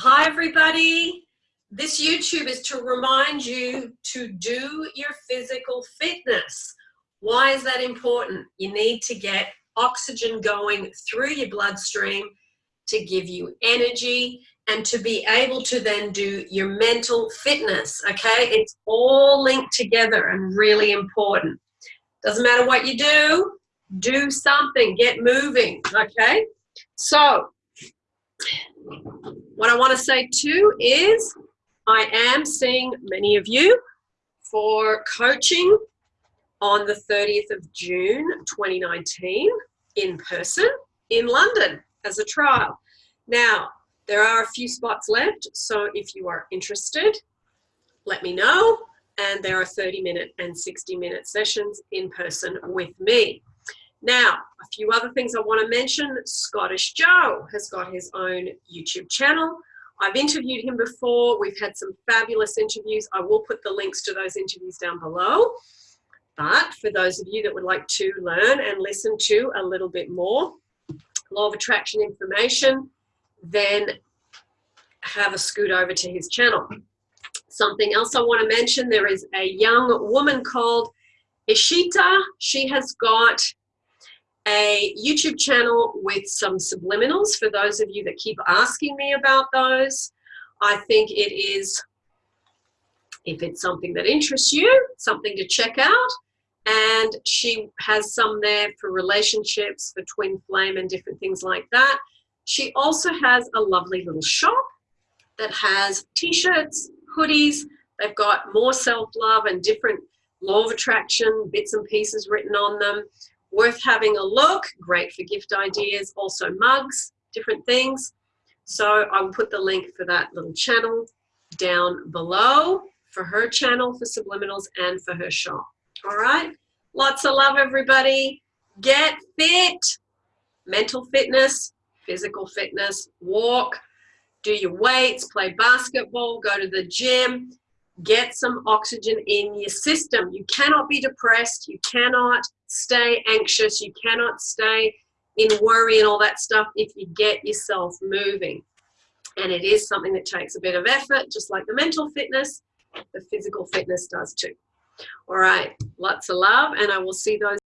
Hi, everybody. This YouTube is to remind you to do your physical fitness. Why is that important? You need to get oxygen going through your bloodstream to give you energy and to be able to then do your mental fitness, okay? It's all linked together and really important. Doesn't matter what you do, do something, get moving, okay? So, what I want to say too is I am seeing many of you for coaching on the 30th of June 2019 in person in London as a trial. Now, there are a few spots left, so if you are interested, let me know. And there are 30 minute and 60 minute sessions in person with me. Now, a few other things I want to mention. Scottish Joe has got his own YouTube channel. I've interviewed him before. We've had some fabulous interviews. I will put the links to those interviews down below. But for those of you that would like to learn and listen to a little bit more law of attraction information, then have a scoot over to his channel. Something else I want to mention, there is a young woman called Ishita. She has got a YouTube channel with some subliminals for those of you that keep asking me about those. I think it is, if it's something that interests you, something to check out. And she has some there for relationships, for twin flame and different things like that. She also has a lovely little shop that has t-shirts, hoodies. They've got more self-love and different law of attraction bits and pieces written on them worth having a look, great for gift ideas, also mugs, different things. So I will put the link for that little channel down below for her channel for subliminals and for her shop. All right, lots of love everybody. Get fit, mental fitness, physical fitness, walk, do your weights, play basketball, go to the gym, get some oxygen in your system. You cannot be depressed. You cannot stay anxious. You cannot stay in worry and all that stuff if you get yourself moving. And it is something that takes a bit of effort, just like the mental fitness, the physical fitness does too. All right, lots of love, and I will see those